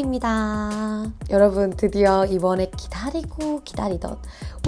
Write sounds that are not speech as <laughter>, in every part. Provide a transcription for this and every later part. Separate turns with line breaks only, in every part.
셀레입니다. 여러분 드디어 이번에 기다리고 기다리던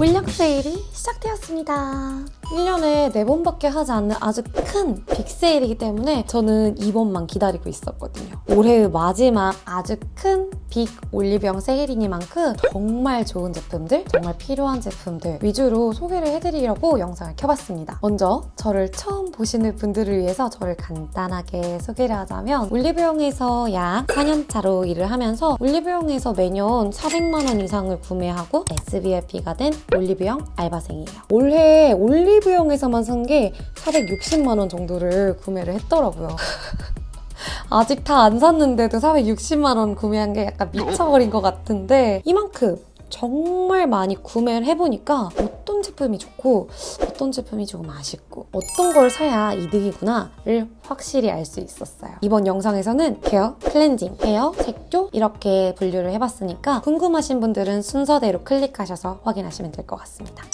올력 세일이 시작되었습니다. 1년에 4번밖에 하지 않는 아주 큰 빅세일이기 때문에 저는 이번만 기다리고 있었거든요. 올해의 마지막 아주 큰 빅 올리브영 세일이니만큼 정말 좋은 제품들, 정말 필요한 제품들 위주로 소개를 해드리려고 영상을 켜봤습니다. 먼저 저를 처음 보시는 분들을 위해서 저를 간단하게 소개를 하자면 올리브영에서 약 4년차로 일을 하면서 올리브영에서 매년 400만 원 이상을 구매하고 SVIP가 된 올리브영 알바생이에요. 올해 올리브영에서만 산 게 460만 원 정도를 구매를 했더라고요. <laughs> 아직 다 안 샀는데도 460만 원 구매한 게 약간 미쳐버린 것 같은데 이만큼 정말 많이 구매를 해보니까 어떤 제품이 좋고 어떤 제품이 조금 아쉽고 어떤 걸 사야 이득이구나를 확실히 알 수 있었어요. 이번 영상에서는 케어, 클렌징, 헤어, 색조 이렇게 분류를 해봤으니까 궁금하신 분들은 순서대로 클릭하셔서 확인하시면 될 것 같습니다.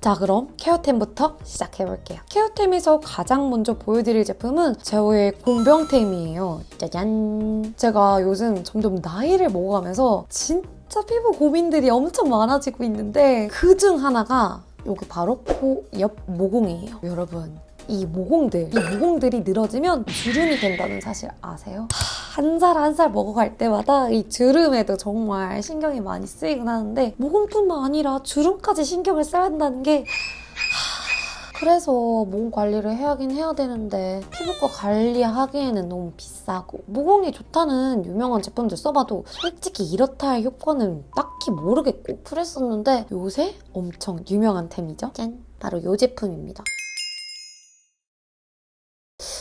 자 그럼 케어템부터 시작해볼게요. 케어템에서 가장 먼저 보여드릴 제품은 제오의 공병템이에요. 짜잔! 제가 요즘 점점 나이를 먹어가면서 진짜 피부 고민들이 엄청 많아지고 있는데 그 중 하나가 여기 바로 코 옆 모공이에요. 여러분 이 모공들, 이 모공들이 늘어지면 주름이 된다는 사실 아세요? 한살한살 먹어갈 때마다 이 주름에도 정말 신경이 많이 쓰이긴 하는데 모공뿐만 아니라 주름까지 신경을 써야 한다는 게 그래서 모공 관리를 해야긴 해야 되는데 피부과 관리하기에는 너무 비싸고 모공이 좋다는 유명한 제품들 써봐도 솔직히 이렇다 할 효과는 딱히 모르겠고 그랬었는데 요새 엄청 유명한 템이죠. 짠! 바로 이 제품입니다.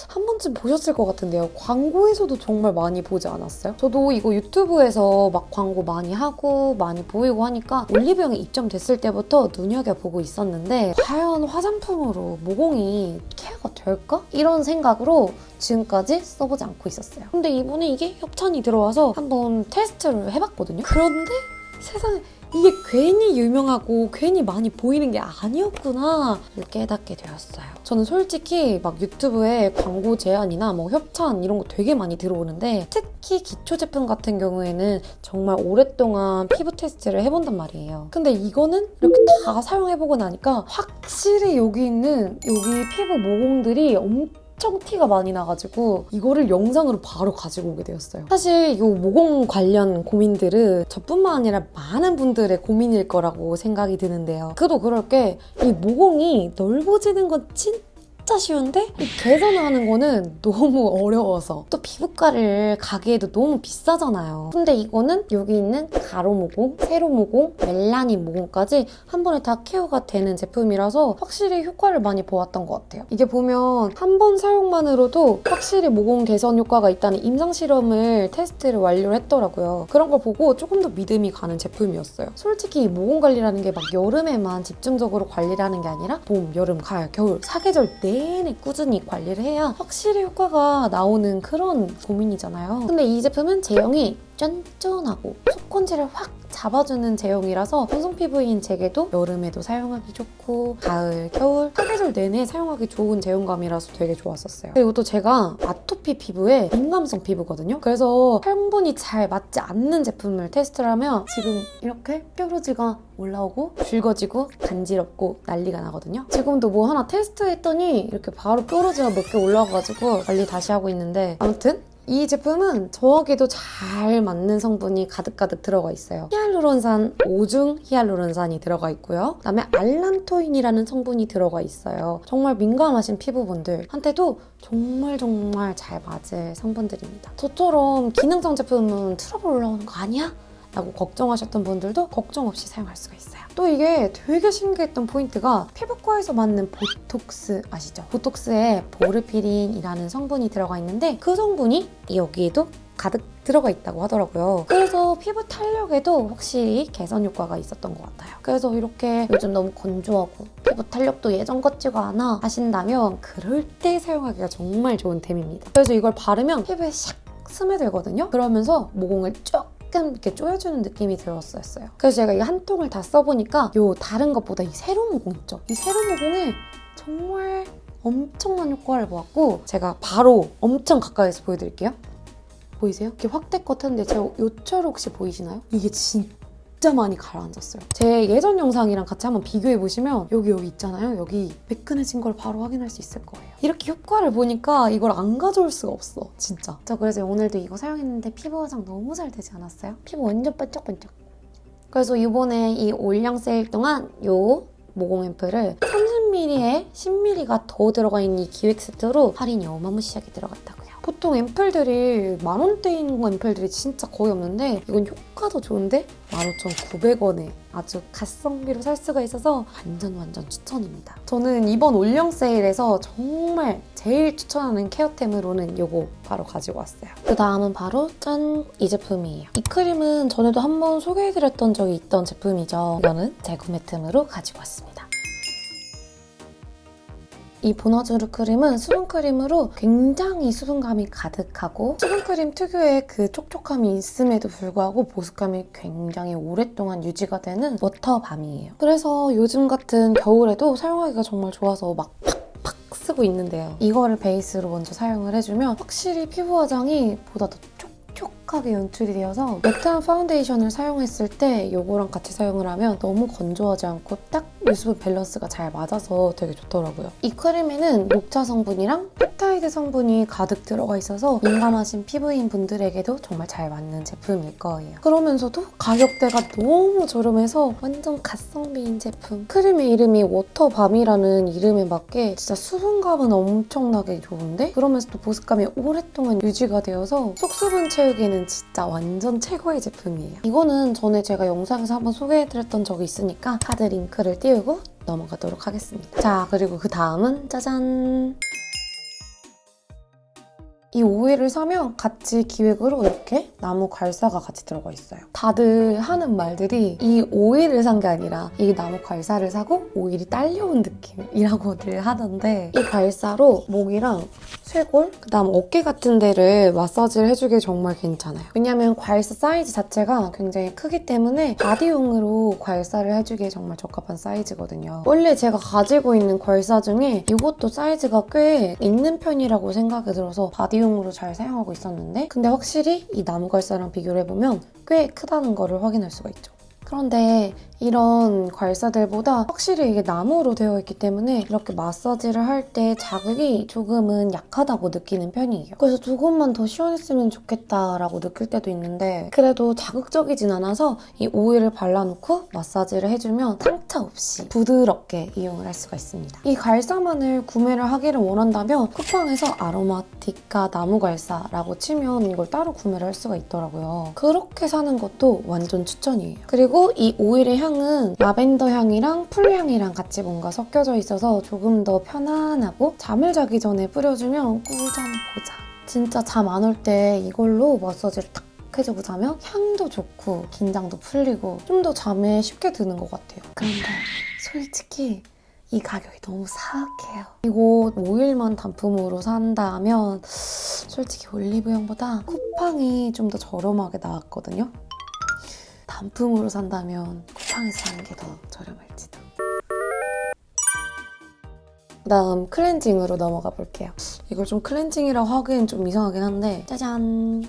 한 번쯤 보셨을 것 같은데요. 광고에서도 정말 많이 보지 않았어요? 저도 이거 유튜브에서 막 광고 많이 하고 많이 보이고 하니까 올리브영에 입점됐을 때부터 눈여겨보고 있었는데 과연 화장품으로 모공이 케어가 될까? 이런 생각으로 지금까지 써보지 않고 있었어요. 근데 이번에 이게 협찬이 들어와서 한번 테스트를 해봤거든요. 그런데 세상에 이게 괜히 유명하고 괜히 많이 보이는 게 아니었구나 깨닫게 되었어요. 저는 솔직히 막 유튜브에 광고 제안이나 뭐 협찬 이런 거 되게 많이 들어오는데 특히 기초 제품 같은 경우에는 정말 오랫동안 피부 테스트를 해본단 말이에요. 근데 이거는 이렇게 다 사용해보고 나니까 확실히 여기 있는 여기 피부 모공들이 엄청 엄청 티가 많이 나가지고 이거를 영상으로 바로 가지고 오게 되었어요. 사실 이 모공 관련 고민들은 저뿐만 아니라 많은 분들의 고민일 거라고 생각이 드는데요. 그도 그럴 게 이 모공이 넓어지는 건 진짜 진짜 쉬운데 개선하는 거는 <laughs> 너무 어려워서 또 피부과를 가기에도 너무 비싸잖아요. 근데 이거는 여기 있는 가로 모공, 세로 모공, 멜라닌 모공까지 한 번에 다 케어가 되는 제품이라서 확실히 효과를 많이 보았던 것 같아요. 이게 보면 한 번 사용만으로도 확실히 모공 개선 효과가 있다는 임상 실험을 테스트를 완료를 했더라고요. 그런 걸 보고 조금 더 믿음이 가는 제품이었어요. 솔직히 모공 관리라는 게 막 여름에만 집중적으로 관리를 하는 게 아니라 봄, 여름, 가을, 겨울 사계절 내 내내 꾸준히 관리를 해야 확실히 효과가 나오는 그런 고민이잖아요. 근데 이 제품은 제형이 쫀쫀하고 속건지를 확 잡아주는 제형이라서 건성 피부인 제게도 여름에도 사용하기 좋고 가을, 겨울, 사계절 내내 사용하기 좋은 제형감이라서 되게 좋았었어요. 그리고 또 제가 아토피 피부에 민감성 피부거든요. 그래서 성분이 잘 맞지 않는 제품을 테스트를 하면 지금 이렇게 뾰루지가 올라오고 붉어지고 간지럽고 난리가 나거든요. 지금도 뭐 하나 테스트했더니 이렇게 바로 뾰루지가 몇 개 올라와가지고 관리 다시 하고 있는데 아무튼 이 제품은 저에게도 잘 맞는 성분이 가득가득 들어가 있어요. 히알루론산 5중 히알루론산이 들어가 있고요. 그다음에 알란토인이라는 성분이 들어가 있어요. 정말 민감하신 피부분들한테도 정말 정말 잘 맞을 성분들입니다. 저처럼 기능성 제품은 트러블 올라오는 거 아니야? 라고 걱정하셨던 분들도 걱정 없이 사용할 수가 있어요. 또 이게 되게 신기했던 포인트가 피부과에서 맞는 보톡스 아시죠? 보톡스에 보르피린이라는 성분이 들어가 있는데 그 성분이 여기에도 가득 들어가 있다고 하더라고요. 그래서 피부 탄력에도 확실히 개선 효과가 있었던 것 같아요. 그래서 이렇게 요즘 너무 건조하고 피부 탄력도 예전 같지가 않아 하신다면 그럴 때 사용하기가 정말 좋은 템입니다. 그래서 이걸 바르면 피부에 샥 스며들거든요. 그러면서 모공을 쭉 약간 이렇게 조여주는 느낌이 들었었어요. 그래서 제가 이 한 통을 다 써보니까 요 다른 것보다 이 세로 모공 있죠? 이 세로 모공에 정말 엄청난 효과를 보았고 제가 바로 엄청 가까이서 보여드릴게요. 보이세요? 이렇게 확대컷 했는데 제 요철 혹시 보이시나요? 이게 진짜 많이 가라앉았어요. 제 예전 영상이랑 같이 한번 비교해보시면 여기 여기 있잖아요. 여기 매끈해진 걸 바로 확인할 수 있을 거예요. 이렇게 효과를 보니까 이걸 안 가져올 수가 없어. 진짜. 저 그래서 오늘도 이거 사용했는데 피부 화장 너무 잘 되지 않았어요? 피부 완전 반짝반짝. 그래서 이번에 이 올영 세일 동안 요 모공 앰플을 30ml에 10ml가 더 들어가 있는 이 기획 세트로 할인이 어마무시하게 들어갔다고요. 보통 앰플들이 만원대인 앰플들이 진짜 거의 없는데 이건 효과도 좋은데 15,900원에 아주 가성비로 살 수가 있어서 완전 완전 추천입니다. 저는 이번 올영 세일에서 정말 제일 추천하는 케어템으로는 이거 바로 가지고 왔어요. 그 다음은 바로 짠! 이 제품이에요. 이 크림은 전에도 한번 소개해드렸던 적이 있던 제품이죠. 이거는 재구매템으로 가지고 왔습니다. 이 보너즈루 크림은 수분크림으로 굉장히 수분감이 가득하고 수분크림 특유의 그 촉촉함이 있음에도 불구하고 보습감이 굉장히 오랫동안 유지가 되는 워터밤이에요. 그래서 요즘 같은 겨울에도 사용하기가 정말 좋아서 막 팍팍 쓰고 있는데요. 이거를 베이스로 먼저 사용을 해주면 확실히 피부 화장이 보다 더 촉촉 하게 연출이 되어서 매트한 파운데이션을 사용했을 때 이거랑 같이 사용을 하면 너무 건조하지 않고 딱 유수분 밸런스가 잘 맞아서 되게 좋더라고요. 이 크림에는 녹차 성분이랑 펩타이드 성분이 가득 들어가 있어서 민감하신 피부인 분들에게도 정말 잘 맞는 제품일 거예요. 그러면서도 가격대가 너무 저렴해서 완전 가성비인 제품. 크림의 이름이 워터밤이라는 이름에 맞게 진짜 수분감은 엄청나게 좋은데 그러면서도 보습감이 오랫동안 유지가 되어서 속수분 채우기에는 진짜 완전 최고의 제품이에요. 이거는 전에 제가 영상에서 한번 소개해드렸던 적이 있으니까 카드 링크를 띄우고 넘어가도록 하겠습니다. 자, 그리고 그 다음은 짜잔! 이 오일을 사면 같이 기획으로 이렇게 나무 괄사가 같이 들어가 있어요. 다들 하는 말들이 이 오일을 산 게 아니라 이 나무 괄사를 사고 오일이 딸려온 느낌이라고들 하던데 이 괄사로 목이랑 쇄골, 그다음 어깨 같은 데를 마사지를 해주기 정말 괜찮아요. 왜냐면 괄사 사이즈 자체가 굉장히 크기 때문에 바디용으로 괄사를 해주기에 정말 적합한 사이즈거든요. 원래 제가 가지고 있는 괄사 중에 이것도 사이즈가 꽤 있는 편이라고 생각이 들어서 바디 용으로 잘 사용하고 있었는데 근데 확실히 이 나무 괄사랑 비교를 해보면 꽤 크다는 거를 확인할 수가 있죠. 그런데 이런 괄사들보다 확실히 이게 나무로 되어 있기 때문에 이렇게 마사지를 할 때 자극이 조금은 약하다고 느끼는 편이에요. 그래서 조금만 더 시원했으면 좋겠다라고 느낄 때도 있는데 그래도 자극적이진 않아서 이 오일을 발라놓고 마사지를 해주면 상처 없이 부드럽게 이용을 할 수가 있습니다. 이 괄사만을 구매를 하기를 원한다면 쿠팡에서 아로마티카 나무 괄사라고 치면 이걸 따로 구매를 할 수가 있더라고요. 그렇게 사는 것도 완전 추천이에요. 그리고 이 오일의 향 향은 라벤더 향이랑 풀 향이랑 같이 뭔가 섞여져 있어서 조금 더 편안하고 잠을 자기 전에 뿌려주면 꿀잠 보장. 진짜 잠 안 올 때 이걸로 마사지를 탁 해주고 자면 향도 좋고 긴장도 풀리고 좀 더 잠에 쉽게 드는 것 같아요. 그런데 솔직히 이 가격이 너무 사악해요. 이거 오일만 단품으로 산다면 솔직히 올리브영보다 쿠팡이 좀 더 저렴하게 나왔거든요. 단품으로 산다면 쿠팡에서 사는 게 더 저렴할지도. 그다음 클렌징으로 넘어가 볼게요. 이걸 좀 클렌징이라고 하기엔 좀 이상하긴 한데 짜잔!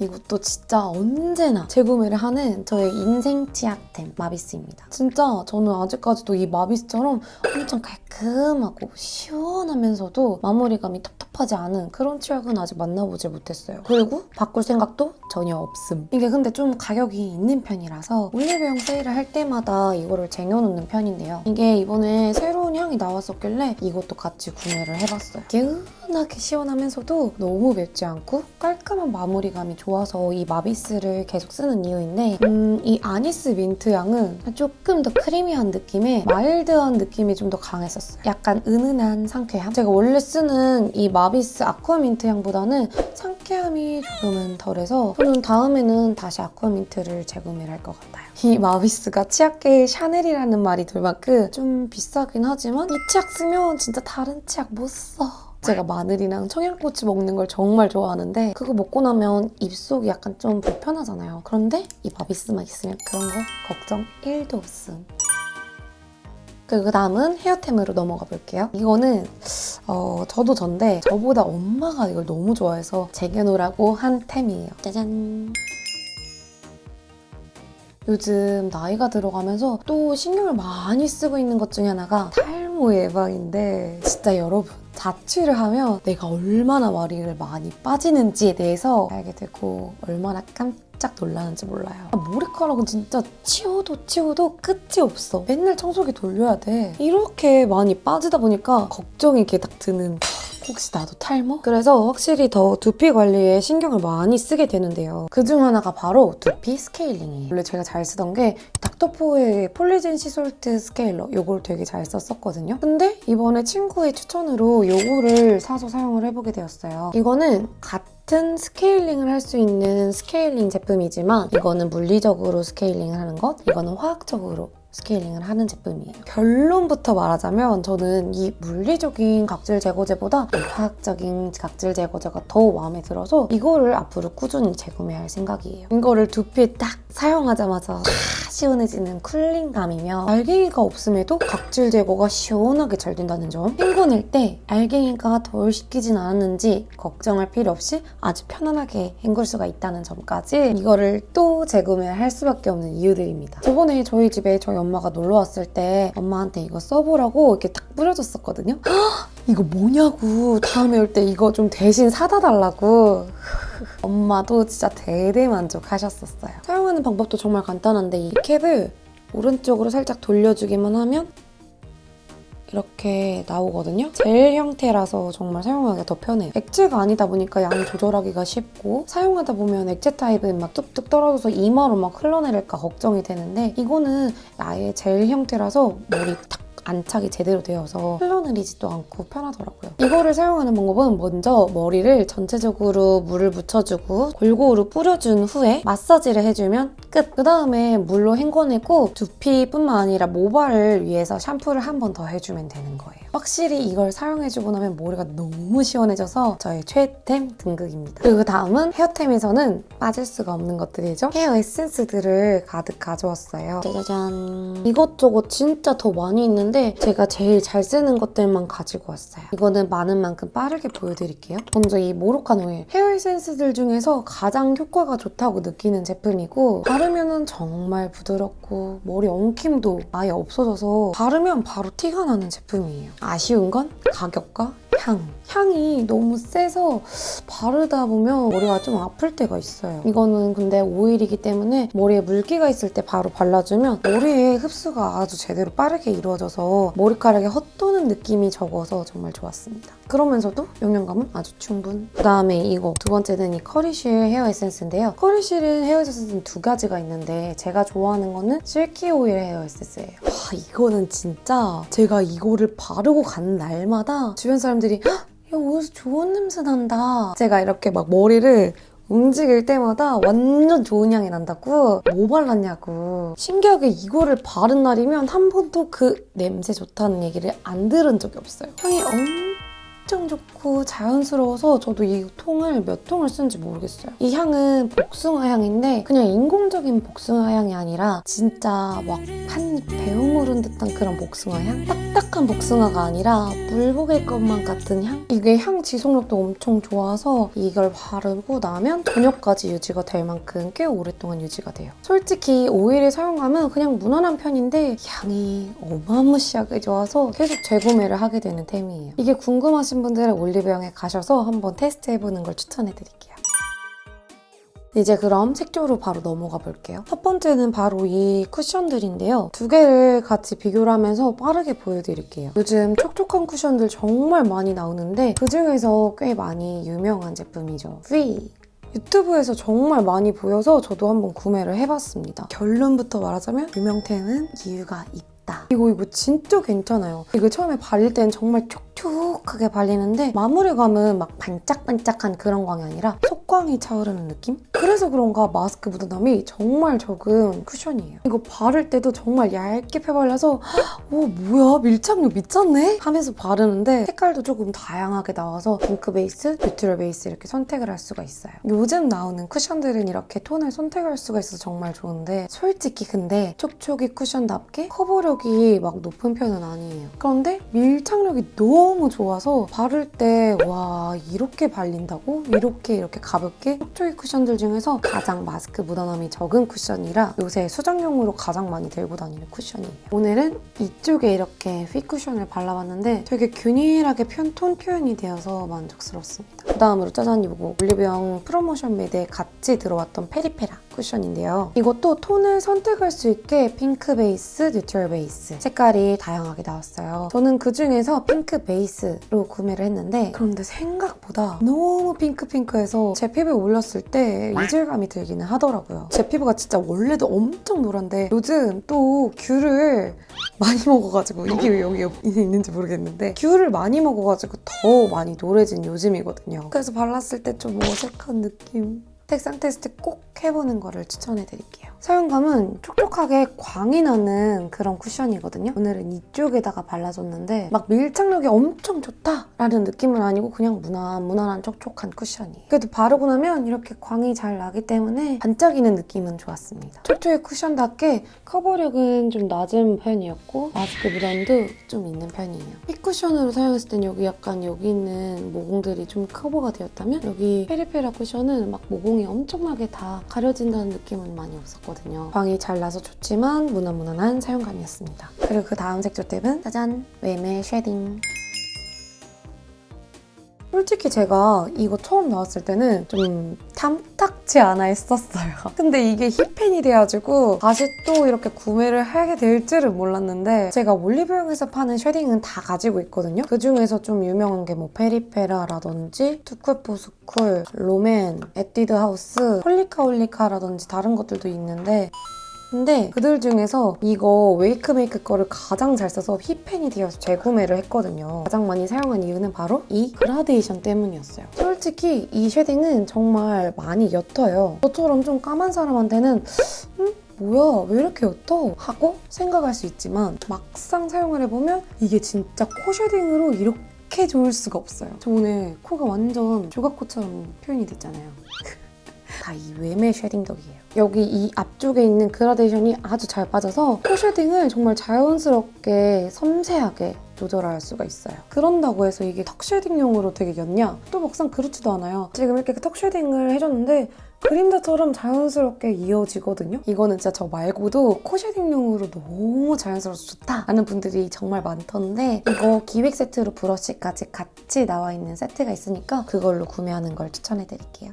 이것도 진짜 언제나 재구매를 하는 저의 인생 치약템 마비스입니다. 진짜 저는 아직까지도 이 마비스처럼 엄청 깔끔하고 시원하면서도 마무리감이 텁텁하지 않은 그런 치약은 아직 만나보지 못했어요. 그리고 바꿀 생각도 전혀 없음. 이게 근데 좀 가격이 있는 편이라서 올리브영 세일을 할 때마다 이거를 쟁여놓는 편인데요. 이게 이번에 새로운 향이 나왔었길래 이것도 같이 구매를 해봤어요. 개운하게 시원하면서도 너무 맵지 않고 깔끔한 마무리감이. 좋아서 이 마비스를 계속 쓰는 이유인데 음, 이 아니스 민트 향은 조금 더 크리미한 느낌에 마일드한 느낌이 좀 더 강했었어요. 약간 은은한 상쾌함. 제가 원래 쓰는 이 마비스 아쿠아민트 향보다는 상쾌함이 조금은 덜해서 저는 다음에는 다시 아쿠아민트를 재구매를 할 것 같아요. 이 마비스가 치약계의 샤넬이라는 말이 돌 만큼 좀 비싸긴 하지만 이 치약 쓰면 진짜 다른 치약 못 써. 제가 마늘이랑 청양고추 먹는 걸 정말 좋아하는데 그거 먹고 나면 입속이 약간 좀 불편하잖아요. 그런데 이 마비스만 있으면 그런 거 걱정 1도 없음. 그 다음은 헤어템으로 넘어가 볼게요. 이거는 어, 저도 전데 저보다 엄마가 이걸 너무 좋아해서 쟁여놓으라고 한 템이에요. 짜잔. 요즘 나이가 들어가면서 또 신경을 많이 쓰고 있는 것 중에 하나가 탈모 예방인데 진짜 여러분 자취를 하면 내가 얼마나 머리를 많이 빠지는지에 대해서 알게 되고 얼마나 깜짝 놀라는지 몰라요. 아, 머리카락은 진짜 치워도 치워도 끝이 없어. 맨날 청소기 돌려야 돼. 이렇게 많이 빠지다 보니까 걱정이 이렇게 딱 드는 혹시 나도 탈모? 그래서 확실히 더 두피 관리에 신경을 많이 쓰게 되는데요. 그중 하나가 바로 두피 스케일링이에요. 원래 제가 잘 쓰던 게 닥터포헤어 폴리젠 시솔트 스케일러 요걸 되게 잘 썼었거든요. 근데 이번에 친구의 추천으로 요거를 사서 사용을 해보게 되었어요. 이거는 같은 스케일링을 할 수 있는 스케일링 제품이지만 이거는 물리적으로 스케일링을 하는 것, 이거는 화학적으로 스케일링을 하는 제품이에요. 결론부터 말하자면 저는 이 물리적인 각질 제거제보다 이 화학적인 각질 제거제가 더 마음에 들어서 이거를 앞으로 꾸준히 재구매할 생각이에요. 이거를 두피에 딱 사용하자마자 다 시원해지는 쿨링감이며 알갱이가 없음에도 각질 제거가 시원하게 잘 된다는 점 헹구낼 때 알갱이가 덜 씻기진 않았는지 걱정할 필요 없이 아주 편안하게 헹굴 수가 있다는 점까지 이거를 또 재구매할 수밖에 없는 이유들입니다. 저번에 저희 집에 저희 엄마가 놀러 왔을 때 엄마한테 이거 써보라고 이렇게 딱 뿌려줬었거든요. 헉, <gasps> 이거 뭐냐고 다음에 올 때 이거 좀 대신 사다 달라고 <laughs> 엄마도 진짜 대대만족하셨었어요. 사용하는 방법도 정말 간단한데 이 캡을 오른쪽으로 살짝 돌려주기만 하면 이렇게 나오거든요. 젤 형태라서 정말 사용하기가 더 편해요. 액체가 아니다 보니까 양 조절하기가 쉽고 사용하다 보면 액체 타입은 막 뚝뚝 떨어져서 이마로 막 흘러내릴까 걱정이 되는데 이거는 아예 젤 형태라서 머리 탁 안착이 제대로 되어서 흘러내리지도 않고 편하더라고요. 이거를 사용하는 방법은 먼저 머리를 전체적으로 물을 묻혀주고 골고루 뿌려준 후에 마사지를 해주면 끝! 그 다음에 물로 헹궈내고 두피뿐만 아니라 모발을 위해서 샴푸를 한 번 더 해주면 되는 거예요. 확실히 이걸 사용해주고 나면 머리가 너무 시원해져서 저의 최애템 등극입니다. 그리고 다음은 헤어템에서는 빠질 수가 없는 것들이죠. 헤어 에센스들을 가득 가져왔어요. 짜자잔. 이것저것 진짜 더 많이 있는데 제가 제일 잘 쓰는 것들만 가지고 왔어요. 이거는 많은 만큼 빠르게 보여드릴게요. 먼저 이 모로칸 오일. 헤어 에센스들 중에서 가장 효과가 좋다고 느끼는 제품이고 바 르면 정말 부드럽고 머리 엉킴도 아예 없어져서 바르면 바로 티가 나는 제품이에요. 아쉬운 건 가격과 향. 향이 너무 세서 바르다 보면 머리가 좀 아플 때가 있어요. 이거는 근데 오일이기 때문에 머리에 물기가 있을 때 바로 발라주면 머리에 흡수가 아주 제대로 빠르게 이루어져서 머리카락에 헛도는 느낌이 적어서 정말 좋았습니다. 그러면서도 영양감은 아주 충분. 그 다음에 이거 두 번째는 이 커리실 헤어 에센스인데요. 커리실 헤어 에센스는 두 가지가 있는데 제가 좋아하는 거는 실키 오일 헤어 에센스예요. 와 이거는 진짜 제가 이거를 바르고 간 날마다 주변 사람들이 야 어디서 좋은 냄새 난다. 제가 이렇게 막 머리를 움직일 때마다 완전 좋은 향이 난다고 뭐 발랐냐고 신기하게 이거를 바른 날이면 한 번도 그 냄새 좋다는 얘기를 안 들은 적이 없어요 향이 엄청 좋고 자연스러워서 저도 이 통을 몇 통을 쓰는지 모르겠어요 이 향은 복숭아 향인데 그냥 인공적인 복숭아 향이 아니라 진짜 막 한입 배우무른 듯한 그런 복숭아 향? 딱딱한 복숭아가 아니라 물복일 것만 같은 향? 이게 향 지속력도 엄청 좋아서 이걸 바르고 나면 저녁까지 유지가 될 만큼 꽤 오랫동안 유지가 돼요. 솔직히 오일을 사용하면 그냥 무난한 편인데 향이 어마무시하게 좋아서 계속 재구매를 하게 되는 템이에요. 이게 궁금하신 분들은 올리브영에 가셔서 한번 테스트해보는 걸 추천해드릴게요. 이제 그럼 색조로 바로 넘어가 볼게요. 첫 번째는 바로 이 쿠션들인데요. 두 개를 같이 비교를 하면서 빠르게 보여드릴게요. 요즘 촉촉한 쿠션들 정말 많이 나오는데 그중에서 꽤 많이 유명한 제품이죠. 프리! 유튜브에서 정말 많이 보여서 저도 한번 구매를 해봤습니다. 결론부터 말하자면 유명템은 이유가 있다. 이거 이거 진짜 괜찮아요. 이거 처음에 바를 땐 정말 촉촉하게 발리는데 마무리감은 막 반짝반짝한 그런 광이 아니라 속광이 차오르는 느낌? 그래서 그런가 마스크 묻어남이 정말 적은 쿠션이에요. 이거 바를 때도 정말 얇게 펴발라서 오 뭐야 밀착력 미쳤네? 하면서 바르는데 색깔도 조금 다양하게 나와서 핑크 베이스, 뉴트럴 베이스 이렇게 선택을 할 수가 있어요. 요즘 나오는 쿠션들은 이렇게 톤을 선택할 수가 있어서 정말 좋은데 솔직히 근데 촉촉이 쿠션답게 커버력 이 막 높은 편은 아니에요. 그런데 밀착력이 너무 좋아서 바를 때 와 이렇게 발린다고? 이렇게 이렇게 가볍게 촉촉이 쿠션들 중에서 가장 마스크 묻어남이 적은 쿠션이라 요새 수정용으로 가장 많이 들고 다니는 쿠션이에요. 오늘은 이쪽에 이렇게 핏 쿠션을 발라봤는데 되게 균일하게 편, 톤 표현이 되어서 만족스럽습니다. 그 다음으로 짜잔 이거 올리브영 프로모션 매대에 같이 들어왔던 페리페라 쿠션인데요. 이것도 톤을 선택할 수 있게 핑크 베이스, 뉴트럴 베이스 색깔이 다양하게 나왔어요. 저는 그 중에서 핑크 베이스로 구매를 했는데 그런데 생각보다 너무 핑크핑크해서 제 피부에 올렸을 때 이질감이 들기는 하더라고요. 제 피부가 진짜 원래도 엄청 노란데 요즘 또 귤을 많이 먹어가지고 이게 왜 여기 있는지 모르겠는데 귤을 많이 먹어가지고 더 많이 노래진 요즘이거든요. 그래서 발랐을 때 좀 어색한 느낌. 색상 테스트 꼭 해보는 거를 추천해드릴게요. 사용감은 촉촉하게 광이 나는 그런 쿠션이거든요. 오늘은 이쪽에다가 발라줬는데 막 밀착력이 엄청 좋다라는 느낌은 아니고 그냥 무난 무난한 촉촉한 쿠션이에요. 그래도 바르고 나면 이렇게 광이 잘 나기 때문에 반짝이는 느낌은 좋았습니다. 촉촉의 쿠션답게 커버력은 좀 낮은 편이었고 마스크 묻어남도 좀 있는 편이에요. 핏 쿠션으로 사용했을 땐 여기 약간 여기 있는 모공들이 좀 커버가 되었다면 여기 페리페라 쿠션은 막 모공이 엄청나게 다 가려진다는 느낌은 많이 없었거든요. 광이 잘 나서 좋지만 무난무난한 사용감이었습니다. 그리고 그 다음 색조 템은 짜잔! 웨메 쉐딩. 솔직히 제가 이거 처음 나왔을 때는 좀 탐탁지 않아 했었어요. <laughs> 근데 이게 힛팬이 돼가지고 다시 또 이렇게 구매를 하게 될 줄은 몰랐는데 제가 올리브영에서 파는 쉐딩은 다 가지고 있거든요. 그 중에서 좀 유명한 게 뭐 페리페라라든지 투쿨포스쿨, 롬앤, 에뛰드 하우스, 홀리카 홀리카라든지 다른 것들도 있는데 근데 그들 중에서 이거 웨이크메이크 거를 가장 잘 써서 힛팬이 되어서 재구매를 했거든요. 가장 많이 사용한 이유는 바로 이 그라데이션 때문이었어요. 솔직히 이 쉐딩은 정말 많이 옅어요. 저처럼 좀 까만 사람한테는 음? 뭐야 왜 이렇게 옅어? 하고 생각할 수 있지만 막상 사용을 해보면 이게 진짜 코 쉐딩으로 이렇게 좋을 수가 없어요. 저 오늘 코가 완전 조각코처럼 표현이 됐잖아요. <laughs> 다 이 웨메 쉐딩 덕이에요. 여기 이 앞쪽에 있는 그라데이션이 아주 잘 빠져서 코 쉐딩을 정말 자연스럽게 섬세하게 조절할 수가 있어요. 그런다고 해서 이게 턱 쉐딩용으로 되게 옅냐? 또 막상 그렇지도 않아요. 지금 이렇게 턱 쉐딩을 해줬는데 그림자처럼 자연스럽게 이어지거든요. 이거는 진짜 저 말고도 코 쉐딩용으로 너무 자연스러워서 좋다 하는 분들이 정말 많던데 이거 기획 세트로 브러쉬까지 같이 나와 있는 세트가 있으니까 그걸로 구매하는 걸 추천해드릴게요.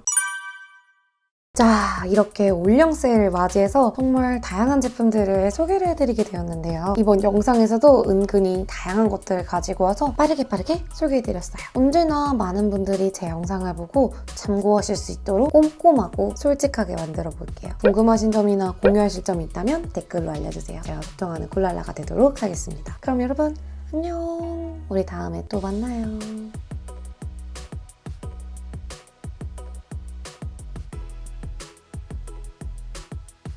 자, 이렇게 올영 세일을 맞이해서 정말 다양한 제품들을 소개를 해드리게 되었는데요. 이번 영상에서도 은근히 다양한 것들을 가지고 와서 빠르게 빠르게 소개해드렸어요. 언제나 많은 분들이 제 영상을 보고 참고하실 수 있도록 꼼꼼하고 솔직하게 만들어 볼게요. 궁금하신 점이나 공유하실 점이 있다면 댓글로 알려주세요. 제가 걱정하는 굴랄라가 되도록 하겠습니다. 그럼 여러분, 안녕! 우리 다음에 또 만나요.